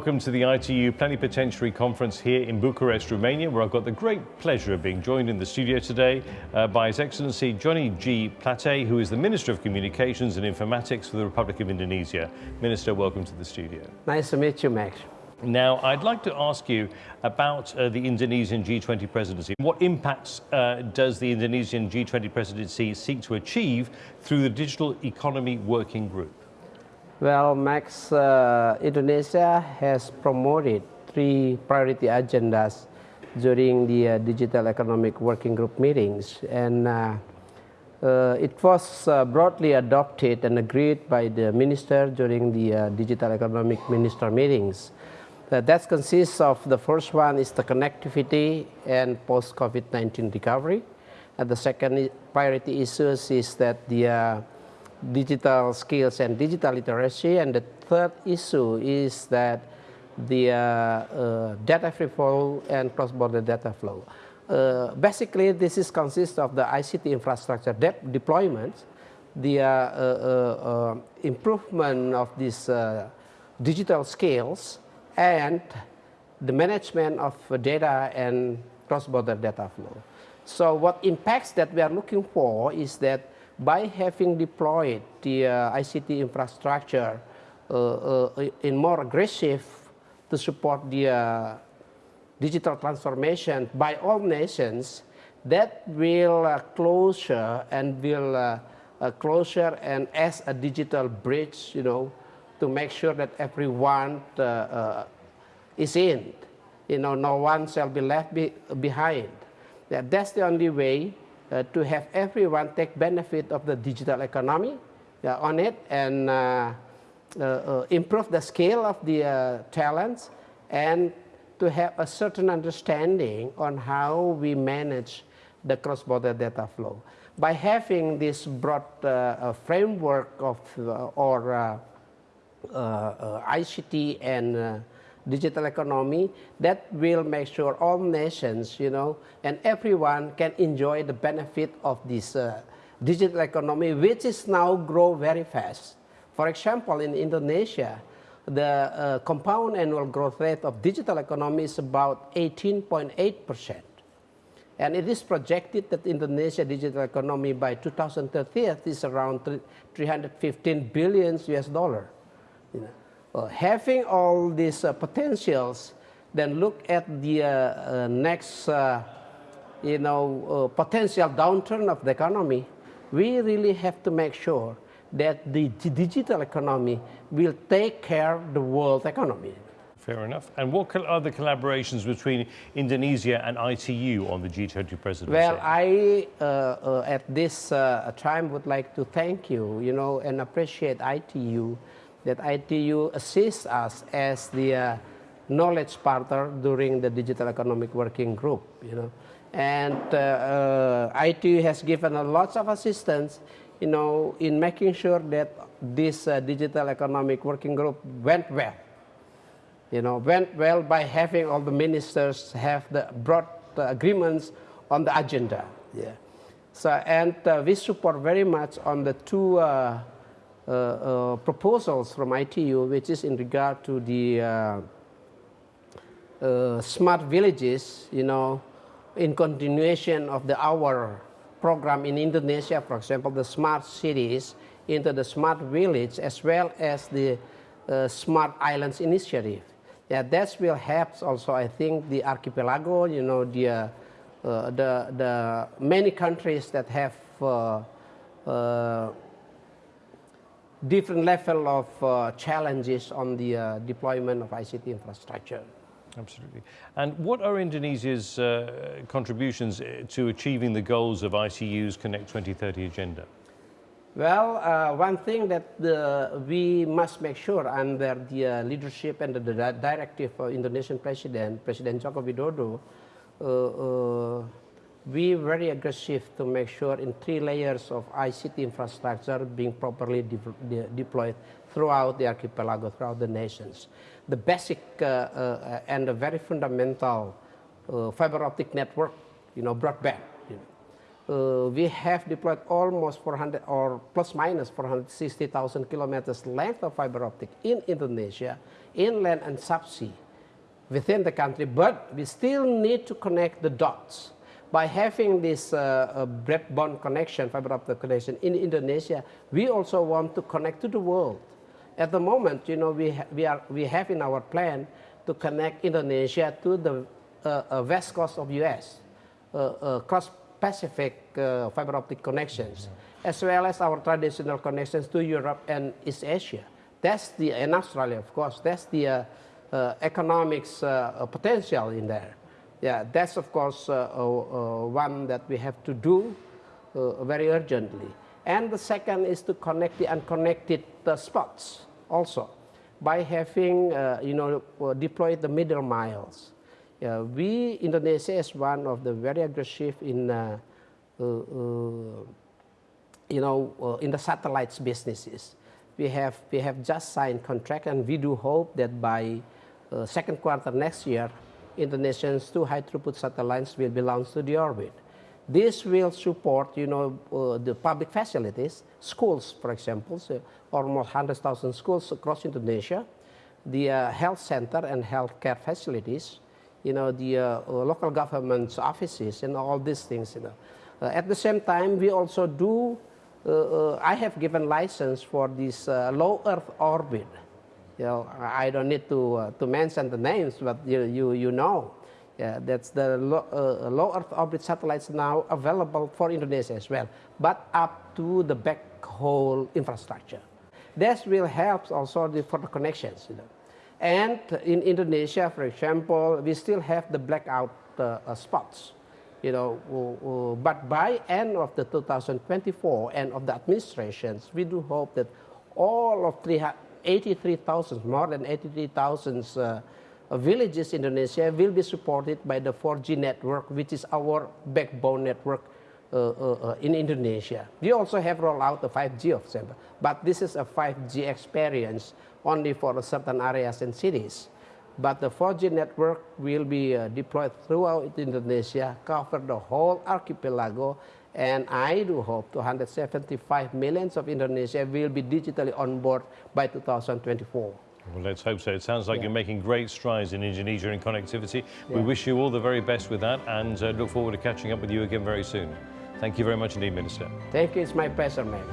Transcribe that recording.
welcome to the ITU Plenipotentiary Conference here in Bucharest, Romania, where I've got the great pleasure of being joined in the studio today uh, by His Excellency Johnny G. Plate, who is the Minister of Communications and Informatics for the Republic of Indonesia. Minister, welcome to the studio. Nice to meet you, Max. Now, I'd like to ask you about uh, the Indonesian G20 presidency. What impacts uh, does the Indonesian G20 presidency seek to achieve through the Digital Economy Working Group? Well, Max, uh, Indonesia has promoted three priority agendas during the uh, Digital Economic Working Group meetings. And uh, uh it was uh, broadly adopted and agreed by the minister during the uh, Digital Economic Minister meetings. that consists of the first one is the connectivity and post-COVID-19 recovery. And the second priority issues is that the digital skills and digital literacy. And the third issue is that the uh, uh, data free flow and cross-border data flow. Uh, basically, this is consists of the ICT infrastructure de deployment, the uh, uh, uh, improvement of these digital skills, and the management of data and cross-border data flow. So what impacts that we are looking for is that by having deployed the uh, ICT infrastructure uh, uh, in more aggressive to support the uh, digital transformation by all nations, that will closer and will closer and as a digital bridge, you know, to make sure that everyone is in. You know, no one shall be left be behind. Yeah, that's the only way uh, to have everyone take benefit of the digital economy uh, on it and uh, improve the scale of the talents and to have a certain understanding on how we manage the cross-border data flow. By having this broad uh, framework of uh, or uh, ICT and digital economy that will make sure all nations, you know, and everyone can enjoy the benefit of this uh, digital economy, which is now grow very fast. For example, in Indonesia, the uh, compound annual growth rate of digital economy is about 18.8 percent. And it is projected that Indonesia digital economy by 2030 is around 315 billion US dollar. You know uh, having all these uh, potentials, then look at the uh, uh next, uh, you know, uh, potential downturn of the economy. We really have to make sure that the digital economy will take care of the world economy. Fair enough. And what are the collaborations between Indonesia and ITU on the G20 presidency? Well, I, at this time, would like to thank you, you know, and appreciate ITU that ITU assists us as the uh, knowledge partner during the Digital Economic Working Group, you know. And uh, uh, ITU has given a lots of assistance, you know, in making sure that this uh, Digital Economic Working Group went well. You know, went well by having all the ministers have the broad agreements on the agenda. Yeah. So, and uh, we support very much on the two uh, proposals from ITU, which is in regard to the uh, smart villages, you know, in continuation of the our program in Indonesia, for example, the smart cities into the smart village as well as the uh, smart islands initiative. Yeah, that will help also, I think, the archipelago, you know, the, uh, uh, the, the many countries that have different level of uh, challenges on the uh, deployment of ICT infrastructure. Absolutely. And what are Indonesia's uh, contributions uh, to achieving the goals of ITU's Connect 2030 agenda? Well, uh, one thing that the, we must make sure under the uh, leadership and the, the directive of Indonesian President, President Joko Widodo, we very aggressive to make sure in three layers of ICT infrastructure being properly de de deployed throughout the archipelago, throughout the nations. The basic uh, uh, and the very fundamental uh, fiber optic network, you know, broadband. You know. uh, we have deployed almost 400 or plus minus 460,000 kilometers length of fiber optic in Indonesia, inland and subsea within the country, but we still need to connect the dots. By having this uh, broadband connection, fiber optic connection in Indonesia, we also want to connect to the world. At the moment, you know, we, we, are, we have in our plan to connect Indonesia to the uh, uh west coast of US, uh, uh, cross-Pacific fiber optic connections, as well as our traditional connections to Europe and East Asia. That's the, and Australia, of course, that's the economics potential in there. Yeah, that's of course uh, one that we have to do very urgently. And the second is to connect the unconnected spots also by having, you know, deployed the middle miles. Yeah, we, Indonesia is one of the very aggressive in, uh, uh, uh, you know, in the satellites businesses. We have, we have just signed contract and we do hope that by uh, second quarter next year, Indonesia's two high throughput satellites will be launched to the orbit. This will support, you know, uh, the public facilities, schools, for example, so almost 100,000 schools across Indonesia, the uh, health center and healthcare facilities, you know, the uh, uh local government's offices and all these things, you know. Uh, at the same time, we also do, I have given license for this low Earth orbit you know, I don't need to, uh, to mention the names, but you, you, you know. Yeah, that's the low, uh, low Earth orbit satellites now available for Indonesia as well, but up to the backhaul infrastructure. This will help also the, for the connections. You know. And in Indonesia, for example, we still have the blackout uh, uh, spots. You know, but by end of the 2024 end of the administrations, we do hope that all of 300 83,000, more than 83,000 uh, villages in Indonesia will be supported by the 4G network, which is our backbone network uh, uh, uh, in Indonesia. We also have rolled out the 5G of example, but this is a 5G experience only for certain areas and cities. But the 4G network will be uh, deployed throughout Indonesia, cover the whole archipelago, and I do hope 275 millions of Indonesia will be digitally on board by 2024. Well, let's hope so. It sounds like yeah. you're making great strides in Indonesia in connectivity. Yeah. We wish you all the very best with that and uh, look forward to catching up with you again very soon. Thank you very much indeed, Minister. Thank you. It's my pleasure, Max.